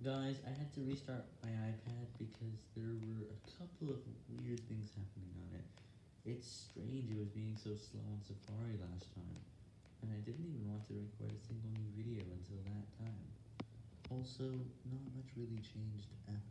Guys, I had to restart my iPad because there were a couple of weird things happening on it. It's strange it was being so slow on Safari last time, and I didn't even want to record a single new video until that time. Also, not much really changed after.